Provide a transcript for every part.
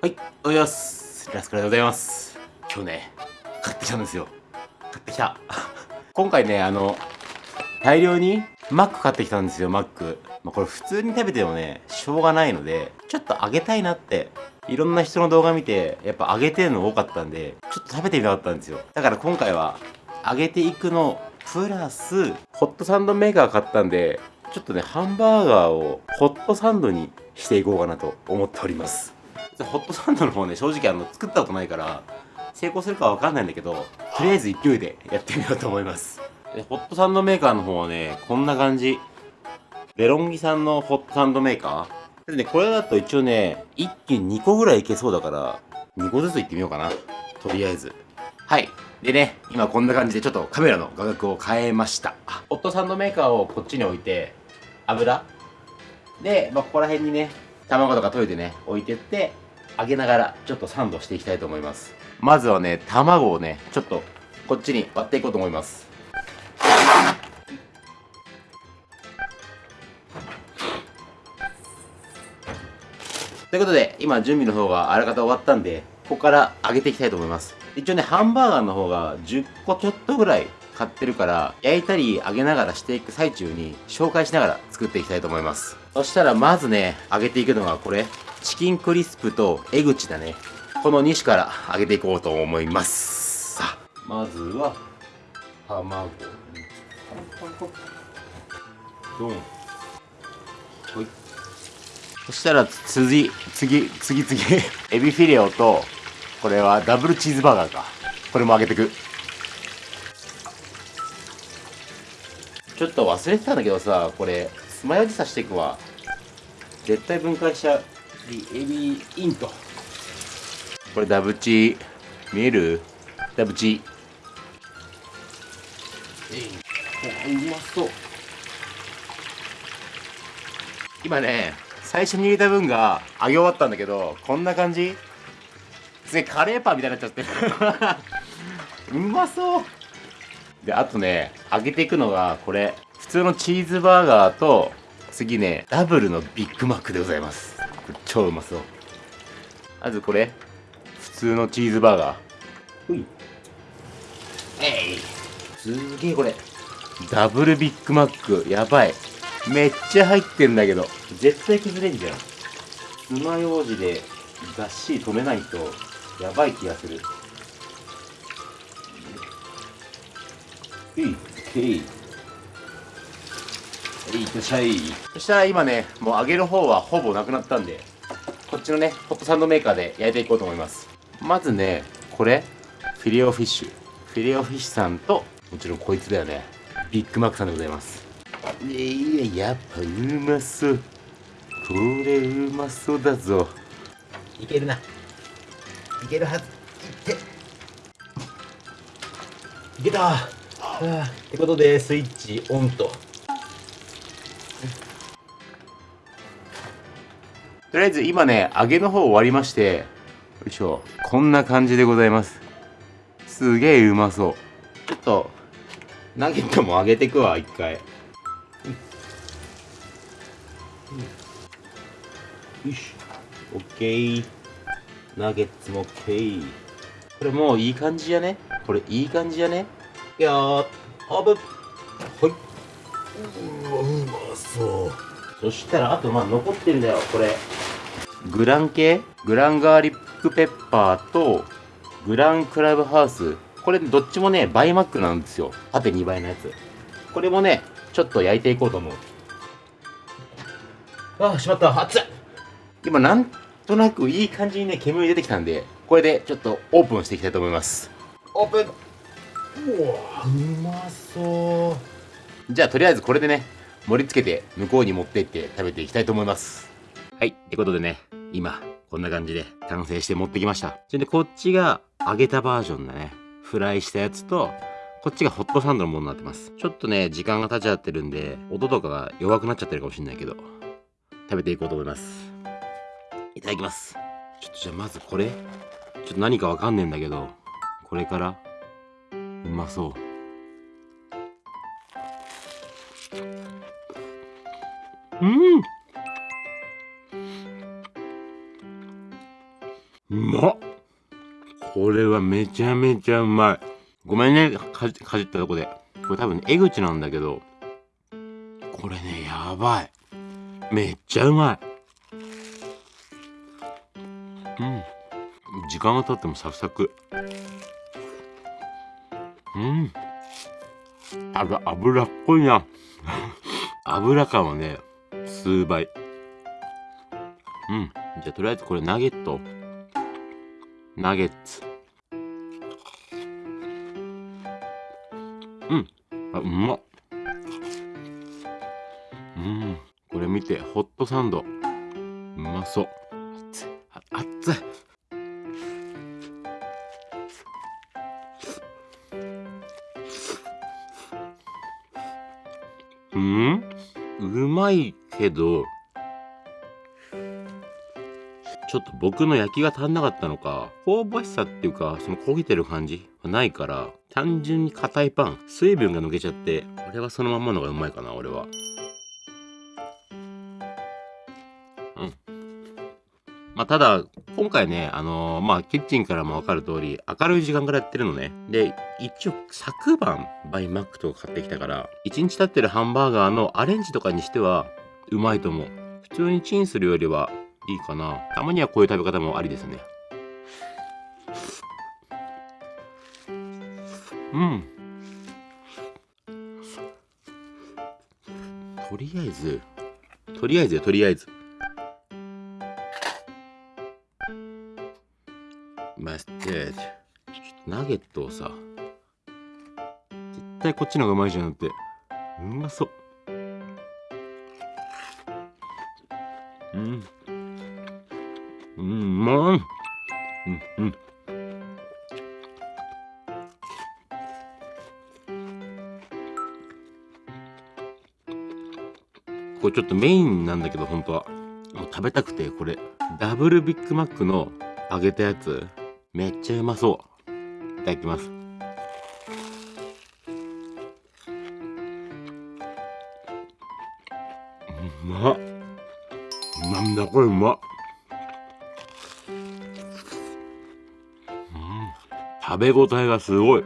はい、おはようございます。ラスカルでございます。今日ね、買ってきたんですよ。買ってきた。今回ね、あの、大量にマック買ってきたんですよ、マック。まあ、これ普通に食べてもね、しょうがないので、ちょっと揚げたいなって、いろんな人の動画見て、やっぱ揚げてるの多かったんで、ちょっと食べてみたかったんですよ。だから今回は、揚げていくの、プラス、ホットサンドメーカー買ったんで、ちょっとね、ハンバーガーをホットサンドにしていこうかなと思っております。ホットサンドの方ね、正直あの、作ったことないから、成功するかわかんないんだけど、とりあえず勢いでやってみようと思います。ホットサンドメーカーの方はね、こんな感じ。デロンギさんのホットサンドメーカー。でね、これだと一応ね、一気に2個ぐらいいけそうだから、2個ずついってみようかな。とりあえず。はい。でね、今こんな感じでちょっとカメラの画角を変えました。ホットサンドメーカーをこっちに置いて、油で、まあ、ここら辺にね、卵とか溶いてね、置いてって、揚げながらちょっとサンドしていきたいと思います。まずはね、卵をね、ちょっとこっちに割っていこうと思います。ということで、今準備の方があらかた終わったんで、ここから揚げていきたいと思います。一応ね、ハンバーガーの方が10個ちょっとぐらい買ってるから、焼いたり揚げながらしていく最中に紹介しながら作っていきたいと思います。そしたらまずね、揚げていくのがこれ、チキンクリスプとエグチだね。この2種から揚げていこうと思います。さあ、まずは、卵。ドン。ほい。そしたら次、次、次、次、エビフィレオと、これはダブルチーズバーガーか。これも揚げてく。ちょっと忘れてたんだけどさ、これ、つまようじ刺していくわ。絶対分解しちゃう。エビインと。これダブチ見える？ダブチ。えいおうまそう。今ね最初に入れた分が揚げ終わったんだけどこんな感じ？すげえカレーパンみたいになっちゃってる。うまそう。であとね揚げていくのがこれ普通のチーズバーガーと次ねダブルのビッグマックでございます。超うまそう。まずこれ。普通のチーズバーガー。ほい。えい。すげえこれ。ダブルビッグマック。やばい。めっちゃ入ってんだけど。絶対崩れんじゃん。爪楊枝でがっしり止めないとやばい気がする。えい。けいってらっしゃいそしたら今ねもう揚げる方はほぼなくなったんでこっちのねホットサンドメーカーで焼いていこうと思います。まずねこれフィレオフィッシュ。フィレオフィッシュさんともちろんこいつだよね。ビッグマックさんでございます。いややっぱうまそう。これうまそうだぞ。いけるな。いけるはず。いって。いけた。はあってことでスイッチオンととりあえず今ね揚げの方終わりましてよいしょ。こんな感じでございます。すげえうまそう。ちょっとナゲットも揚げていくわ一回。よしオッケー。ナゲッツもオッケー。これもういい感じじゃね？これいい感じじゃね？いやーオープンほい。うわうまそう。そしたらあとまあ残ってるんだよこれ。グラン系？グランガーリックペッパーとグランクラブハウス。これどっちもねバイマックなんですよ。縦2倍のやつ。これもねちょっと焼いていこうと思う。ああしまった。熱い今なんとなくいい感じにね煙出てきたんでこれでちょっとオープンしていきたいと思います。オープン。うわうまそう。じゃあとりあえずこれでね盛り付けて向こうに持ってって食べていきたいと思います。はいってことでね今こんな感じで完成して持ってきました。それでこっちが揚げたバージョンだね。フライしたやつとこっちがホットサンドのものになってます。ちょっとね時間が経っちゃってるんで音とかが弱くなっちゃってるかもしれないけど食べていこうと思います。いただきます。ちょっとじゃあまずこれ。ちょっと何かわかんねえんだけどこれからうまそうはめちゃめちゃうまい。ごめんねかじかじったとこで。これ多分江口なんだけどこれねやばい。めっちゃうまい。うん。時間が経ってもサクサク。うん。あが脂っこいな。油感はね数倍。うん。じゃあとりあえずこれナゲット。ナゲッツ。うん。あうまっ。うん。これ見てホットサンド。うまそう。熱い。熱い。うん。うまいけどちょっと僕の焼きが足んなかったのか香ばしさっていうかその焦げてる感じはないから単純に硬いパン水分が抜けちゃってこれはそのまんまのがうまいかな俺は。うん。まあただ今回ねあのーまあキッチンからも分かる通り明るい時間からやってるのね。で一応昨晩バイマックとか買ってきたから1日経ってるハンバーガーのアレンジとかにしてはうまいと思う。普通にチンするよりはいいかな。たまにはこういう食べ方もありですね。うん。とりあえずとりあえずよとりあえず。マスタードナゲットをさ絶対こっちの方がうまいじゃんって。うまそう。うん。うんまいうんうん。これちょっとメインなんだけど本当は。もう食べたくてこれ。ダブルビッグマックの揚げたやつ。めっちゃうまそう。いただきます。うまっ。なんだこれうまっ。食べ応えがすごい。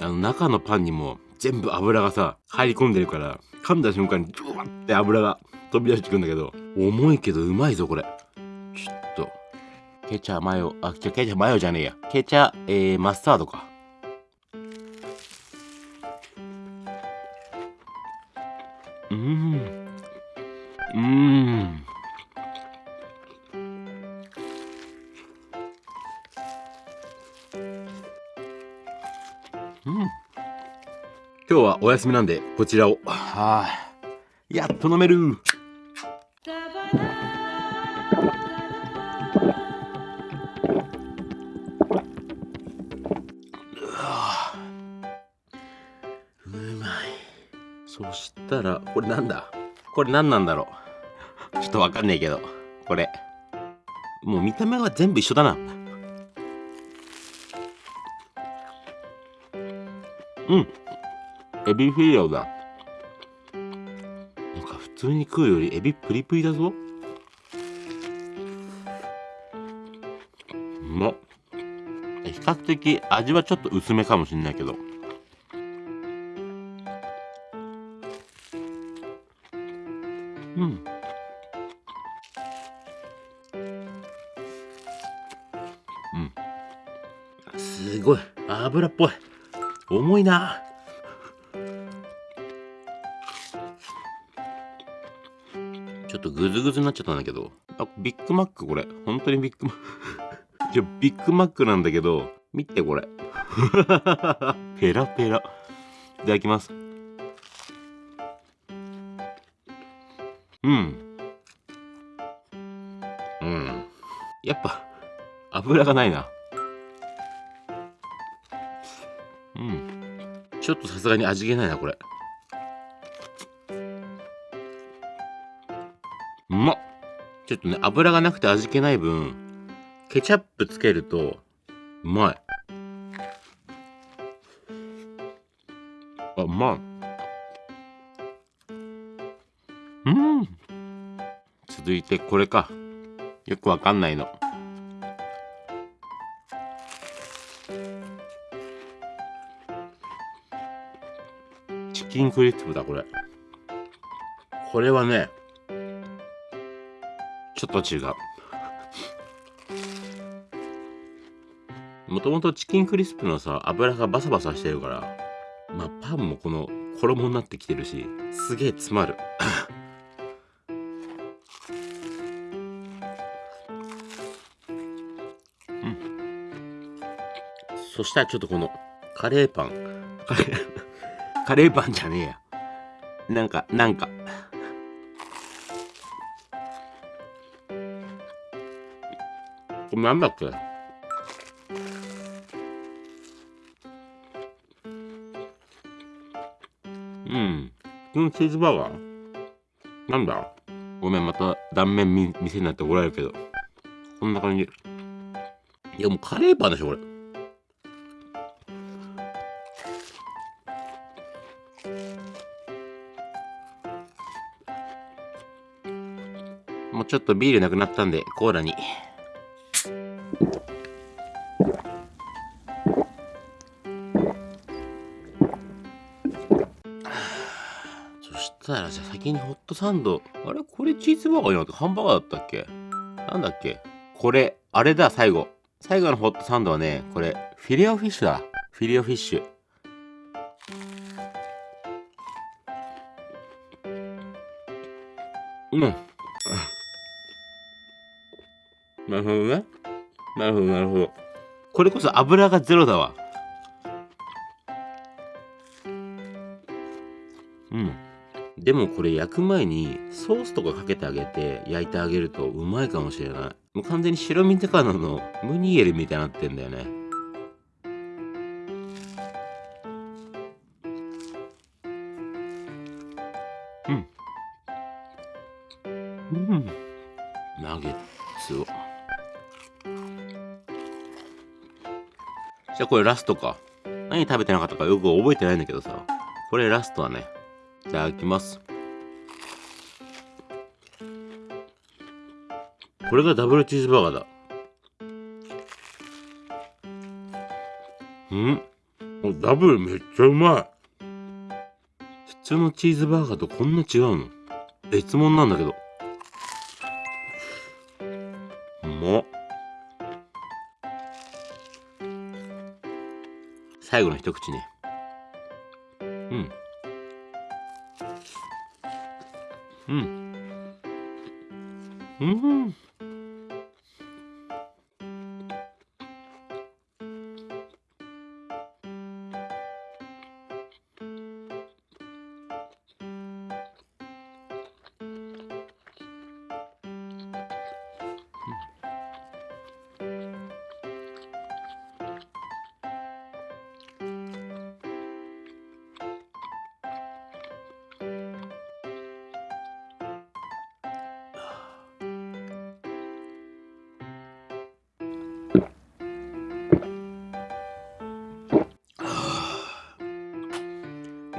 あの中のパンにも全部油がさ入り込んでるから噛んだ瞬間にジュワッて油が飛び出してくんだけど重いけどうまいぞこれ。ちょっと。ケチャマヨあケチャマヨじゃねえや。ケチャ、えー、マスタードか。うん。今日はお休みなんでこちらを。はあやっと飲める。うわうまい。そしたらこれなんだ？これ何なんだろう？ちょっとわかんないけど。これ。もう見た目は全部一緒だなうん。エビフィレオだ。なんか普通に食うよりエビプリプリだぞ。うま。っ比較的味はちょっと薄めかもしんないけど。うん。うん。すごい。油っぽい。重いな。ちょっとグズグズになっちゃったんだけど。あビッグマックこれ。本当にビッグマック。じゃビッグマックなんだけど。見てこれ。ペラペラ。いただきます。うん。うん。やっぱ油がないな。うん。ちょっとさすがに味気ないなこれ。うまっ。ちょっとね油がなくて味気ない分ケチャップつけるとうまい。あうまい。うん。続続いてこれか。よくわかんないの。キンクリスプだ、これ。これはね、ちょっと違う。もともとチキンクリスプのさ、油がバサバサしてるから、まあパンもこの衣になってきてるし、すげえ詰まる。うん。そしたらちょっとこのカレーパン。カレー、カレーパンじゃねえや。なんか、なんか。これなんだっけ？うん。このチーズバーガー？なんだ？ごめん、また断面み店になって怒られるけど。こんな感じ。いや、もうカレーパンでしょ、これ。ちょっとビールなくなったんで、コーラに。そしたらじゃあ先にホットサンド。あれ？これチーズバーガーじゃなくてハンバーガーだったっけ？なんだっけ？これ、あれだ、最後。最後のホットサンドはね、これ、フィレオフィッシュだ。フィレオフィッシュ。うん。なるほどね。なるほど、なるほど。これこそ油がゼロだわ。うん。でもこれ焼く前にソースとかかけてあげて焼いてあげるとうまいかもしれない。もう完全に白身魚のムニエルみたいになってんだよね。これラストか。何食べてなかったかよく覚えてないんだけどさ。これラストはね、いただきます。これがダブルチーズバーガーだ。うん？ダブルめっちゃうまい。普通のチーズバーガーとこんな違うの？別物なんだけど。最後の一口ね。うん。うん。うん。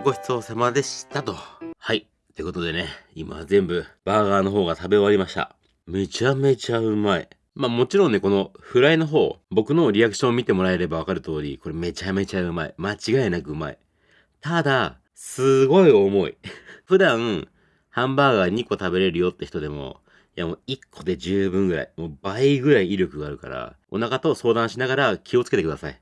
ごちそうさまでしたと。はい。ってことでね、今全部バーガーの方が食べ終わりました。めちゃめちゃうまい。まあもちろんね、このフライの方、僕のリアクションを見てもらえればわかる通り、これめちゃめちゃうまい。間違いなくうまい。ただ、すごい重い。普段、ハンバーガー2個食べれるよって人でも、いやもう1個で十分ぐらい、もう倍ぐらい威力があるから、お腹と相談しながら気をつけてください。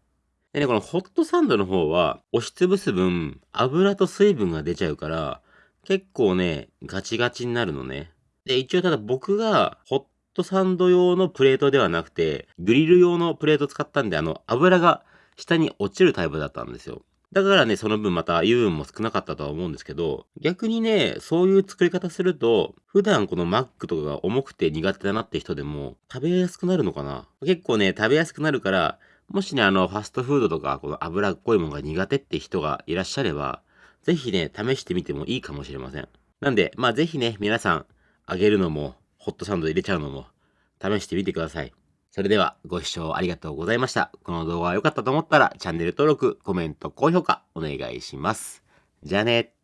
でね、このホットサンドの方は、押しつぶす分、油と水分が出ちゃうから、結構ね、ガチガチになるのね。で、一応ただ僕が、ホットサンド用のプレートではなくて、グリル用のプレート使ったんで、あの、油が下に落ちるタイプだったんですよ。だからね、その分また油分も少なかったとは思うんですけど、逆にね、そういう作り方すると、普段このマックとかが重くて苦手だなって人でも食べやすくなるのかな結構ね、食べやすくなるから、もしね、あの、ファストフードとか、この脂っこいものが苦手って人がいらっしゃれば、ぜひね、試してみてもいいかもしれません。なんで、まあぜひね、皆さん、揚げるのも、ホットサンド入れちゃうのも、試してみてください。それでは、ご視聴ありがとうございました。この動画が良かったと思ったら、チャンネル登録、コメント、高評価、お願いします。じゃあね。